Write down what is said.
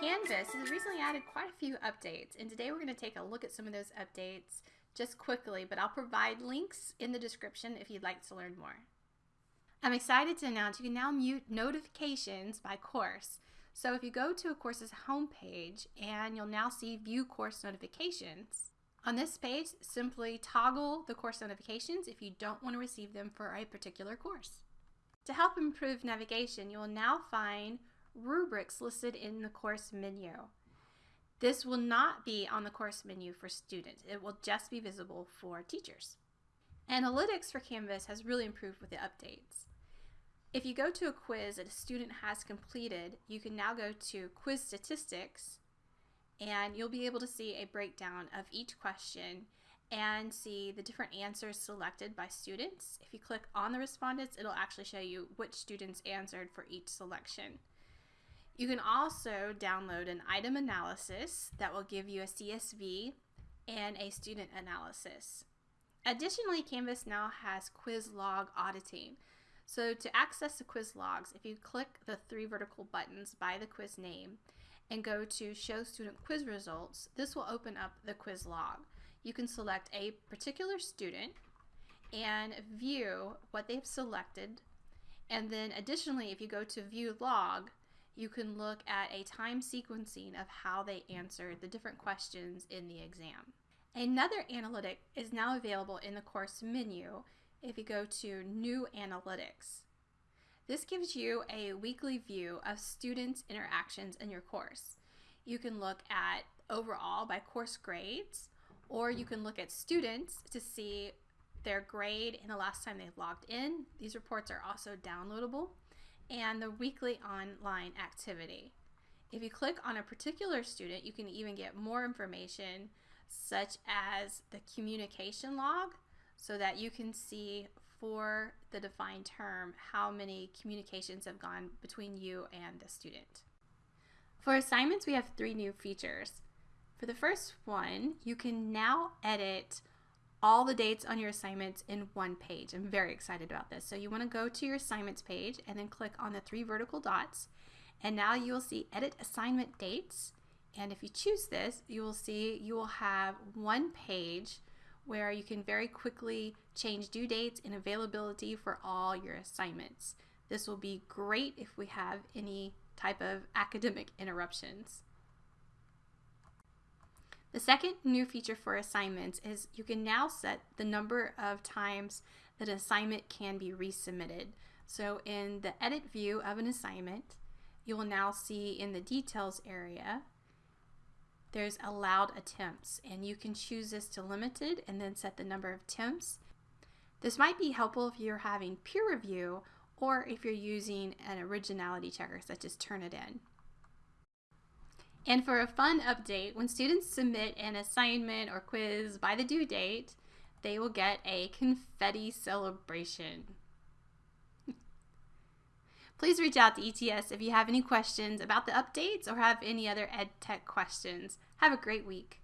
Canvas has recently added quite a few updates, and today we're going to take a look at some of those updates just quickly, but I'll provide links in the description if you'd like to learn more. I'm excited to announce you can now mute notifications by course. So if you go to a course's homepage and you'll now see view course notifications. On this page, simply toggle the course notifications if you don't want to receive them for a particular course. To help improve navigation, you will now find rubrics listed in the course menu. This will not be on the course menu for students. It will just be visible for teachers. Analytics for Canvas has really improved with the updates. If you go to a quiz that a student has completed, you can now go to quiz statistics and you'll be able to see a breakdown of each question and see the different answers selected by students. If you click on the respondents, it'll actually show you which students answered for each selection. You can also download an item analysis that will give you a CSV and a student analysis. Additionally, Canvas now has quiz log auditing. So to access the quiz logs, if you click the three vertical buttons by the quiz name and go to show student quiz results, this will open up the quiz log. You can select a particular student and view what they've selected. And then additionally, if you go to view log, you can look at a time sequencing of how they answered the different questions in the exam. Another analytic is now available in the course menu if you go to New Analytics. This gives you a weekly view of students' interactions in your course. You can look at overall by course grades, or you can look at students to see their grade and the last time they've logged in. These reports are also downloadable and the weekly online activity. If you click on a particular student, you can even get more information such as the communication log so that you can see for the defined term how many communications have gone between you and the student. For assignments, we have three new features. For the first one, you can now edit all the dates on your assignments in one page. I'm very excited about this. So you want to go to your assignments page and then click on the three vertical dots. And now you will see edit assignment dates. And if you choose this, you will see you will have one page where you can very quickly change due dates and availability for all your assignments. This will be great if we have any type of academic interruptions. The second new feature for assignments is you can now set the number of times that an assignment can be resubmitted. So in the edit view of an assignment, you will now see in the details area, there's allowed attempts and you can choose this to limited and then set the number of attempts. This might be helpful if you're having peer review or if you're using an originality checker such as Turnitin. And for a fun update, when students submit an assignment or quiz by the due date, they will get a confetti celebration. Please reach out to ETS if you have any questions about the updates or have any other EdTech questions. Have a great week.